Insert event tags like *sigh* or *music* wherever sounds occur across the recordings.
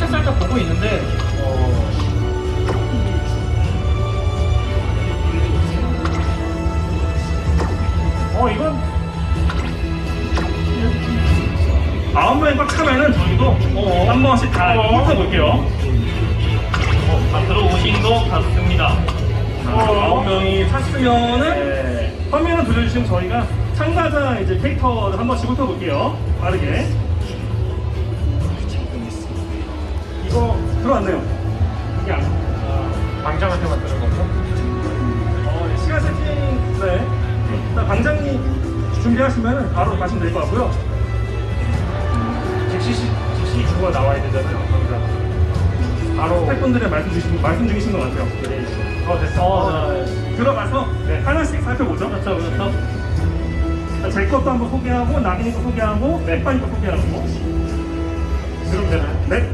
살짝 살짝 보고 있는데 어, 어 이건 아홉 명이 꽉 차면은 저희도 한 번씩 다 어. 훑어 볼게요. 어, 앞으로 오신도 받습니다. 아홉 명이 찼으면은 화면을 돌려주시면 저희가 참가자 이제 캐릭터를 한 번씩 훑어 볼게요. 빠르게. 하시면 될 것 같고요. 즉시 즉시 주가 나와야 되잖아요. 방장. 바로 스태프분들의 말씀 주신, 말씀 중이신 것 같아요. 어 됐어. 어, 자, 들어가서 네. 하나씩 살펴보죠. 그렇죠 그렇죠. 제 것도 한번 소개하고, 나빈이 거 소개하고, 햇반이 거 소개하고. 그럼 되나요? 네.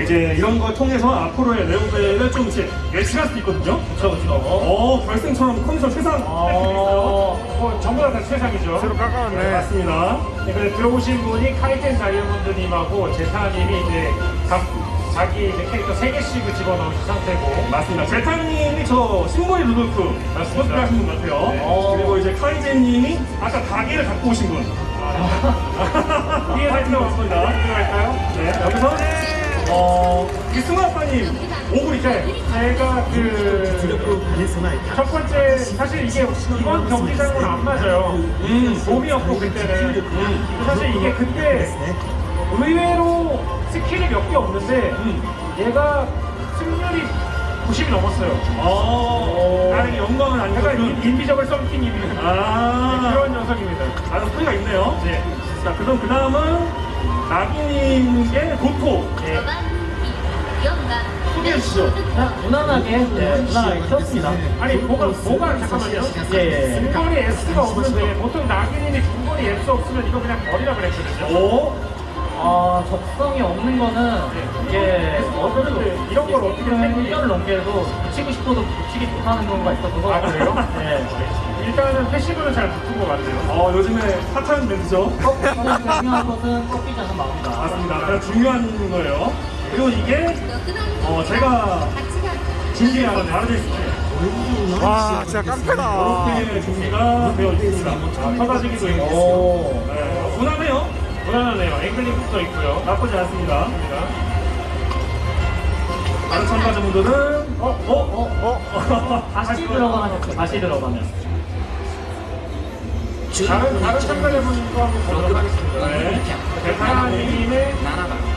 이제 이런 걸 통해서 앞으로의 레오벨을 좀 이제 예측할 수 있거든요. 그렇죠 그렇죠. 어, 결승처럼 컨디션 최상 있어요. 어, 전부 다 최상이죠. 새로 깎아놨네. 네, 맞습니다. 네, 근데 들어오신 분이 카이텐 다이아몬드님하고 제타님이 이제 각 자기 이제 캐릭터 3개씩을 집어넣으신 상태고 맞습니다. 제타님이 저 신보이 루돌프. 코스프레 하신 분 같아요. 네. 그리고 이제 카이제님이 아까 가게를 갖고 오신 분. 위에 살펴 맞습니다. 들어갈까요? 네, 여기서 어, 이 승화파님 오글 이제 제가 그첫 번째 사실 이게 이번 경기장은 안 맞아요. 음, 봄이었고 그때는 사실 이게 그때 의외로 스킬이 몇 개 없는데 얘가 승률이 90이 넘었어요. 어, 나에게 영광은 약간 아니고 인- 인비저블 썸띵이 아, 그런 녀석입니다. 아주 소리가 있네요. 네. 자, 그럼 그 다음은 나기님의 도토 네. 소개해 주시죠. 그냥 무난하게 네, 무난하게 키웠습니다. 아니 뭐가 뭐가 잠깐만요. 예, 예. 중거리 S가 없는데 보통 나기님이 중거리 S 없으면 이거 그냥 버리라 그랬거든요. 오, 아 적성이 없는 거는 이게 어쩌는데 이런 걸 어떻게 한 생각해요? 1년을 넘게도 붙이고 싶어도 붙이기 못하는 경우가 있어서 아, 그래요? 네. 일단은 패시브는 잘 붙은 것 같아요. 어, 요즘에 핫한 멘트죠. 중요한 것은 꺾이지 않는 마음이다. 맞습니다. 가장 중요한 거예요. 그리고 이게 어, 제가 준비한 바르데스트 와, 진짜 깡패다. 이렇게 준비가 되어 있습니다. 아, 터다지기도 있고 오. 네, 무난해요. 무난하네요. 앵글링 붙어 있고요. 나쁘지 않습니다. 다른 참가자 분들은 어, 어, 어? *laughs* 다시 들어가면 다시 들어가면 다른 다른 참가자분과 한번 보도록 하겠습니다. 네. 대타님의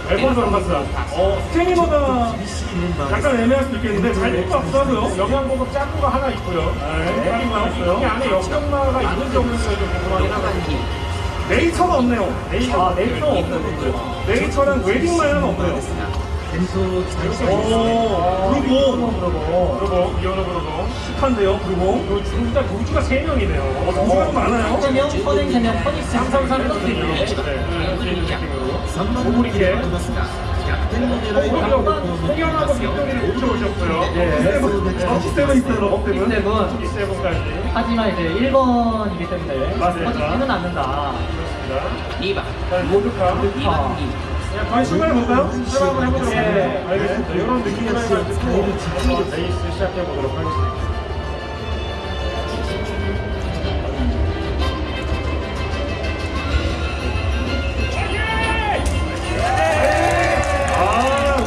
앨범 선봤어. 어, 스테미너가 약간 애매할 수도 있겠는데 잘될것 같기도 하고요. 영양보급 짠 거가 하나 있고요. 네, 짠거 나왔어요. 이 안에 역경마가 있는 정도가 좀 궁금하긴 하거든요. 네이처가 없네요. 네이처. 아 네이처 없는 네이처랑 웨딩 마이어는 없네요. 오, 그리고 그리고 이현우 그리고 축한데요, 그리고 진짜 동주가 3명이네요. 어, 동주가 많아요. 세명 선행 세명 퍼닉스 삼삼삼 이렇게 느낌으로. 네, 이런 느낌으로. 오브리케. 홍영하고 빅토리를 붙여오셨고요. 세븐 있어요, 업세븐. 세븐 G7까지. 하지만 이제 1번이기 때문에 맞습니다. 퍼직지는 않는다. 그렇습니다. 자, 모두카. 아, 그냥 저희 출발해볼까요? 출발 한번 해보도록 예. 하겠습니다. 알겠습니다. 이런 해가지고 한번 레이스 시작해보도록 하겠습니다. 아!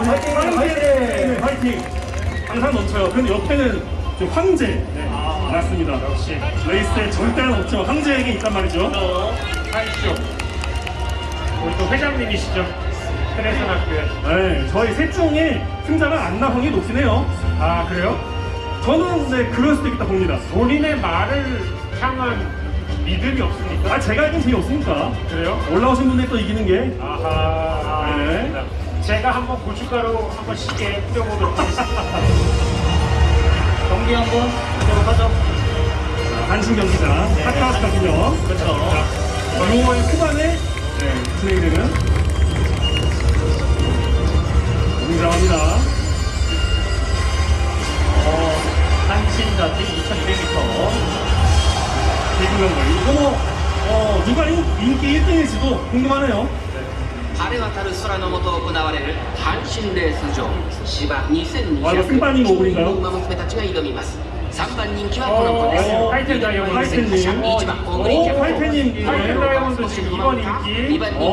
항상 넘쳐요. 근데 옆에는 좀 황제. 네, 맞습니다. 역시. 레이스에 절대는 없지만 황제에게 있단 말이죠. 하이쇼. 우리 또 회장님이시죠? 학교. 네, 저희 셋 중에 승자가 안 나온 게 높긴 해요. 아, 그래요? 저는 네, 그럴 수도 있다 봅니다. 본인의 말을 향한 믿음이 없습니까? 아, 제가 이긴 재미없으니까. 그래요? 올라오신 분들이 또 이기는 게. 아하. 네. 알겠습니다. 제가 한번 고춧가루 한번 쉽게 뿌려보도록 하겠습니다. *laughs* 경기 한번 보도록 하죠. 단신 경기장, 핫카스거든요. 그렇죠. 6월 초반에 네, 진행되는 굉장합니다. 어, 한신자팀 2200m. 대구명걸. 이거 뭐, 어, 누가 인, 인기 1등일지도 궁금하네요. 晴れ渡る空の下行われる阪神レース場芝あ이거 승반님 2200 오글인가요? 馬娘たちが挑みます 三番人気は。この子です緑のボー。ルセンター。シャンピー。1番大栗キャプテン二番人気二番人気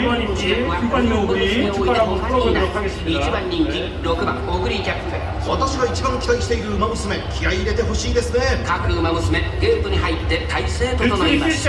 4番人気5番人気1番人気6番大栗キャプテン私が一番期待している馬娘気合い入れてほしいですね各馬娘ゲー。トに入って体勢整えます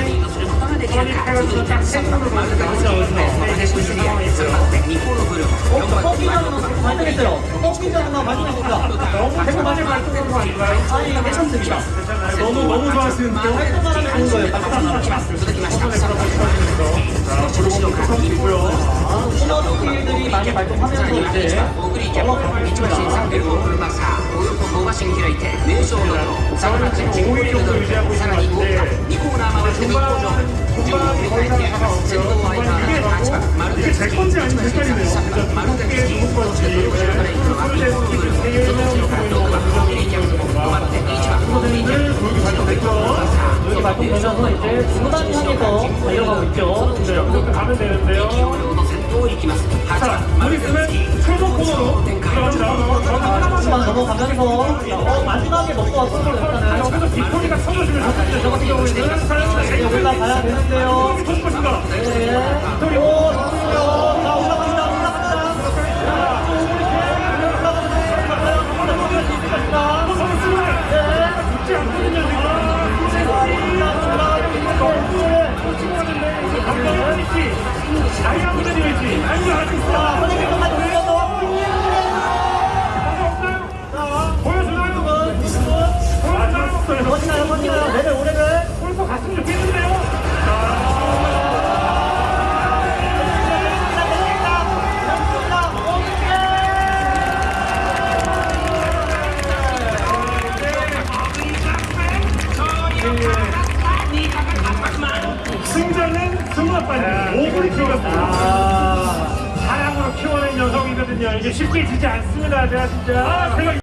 너무 너무 좋아하시는 코너들이 많이 발동하면서 이제 올라가고 있습니다. 15분 정도 유지하고 있습니다. 그러면서 이제 무난 향해서 달려가고 있죠. 네, 그렇게 가면 되는데요. 자, 우리 그러면 최소 코너로 하지만 아, 넘어가면서 어, 마지막에 먹고 왔어요. 일단은 여기서 빅토리가 쳐주시면 좋겠는데 저 같은 경우에는 여기가 가야 되는데요. 네, 빅토리 오, 좋습니다. 승자는 승마빠님 오브리 키웠습니다. 사랑으로 키워낸 여성이거든요. 이게 쉽게 지지 않습니다. 제가 진짜. 아, 제가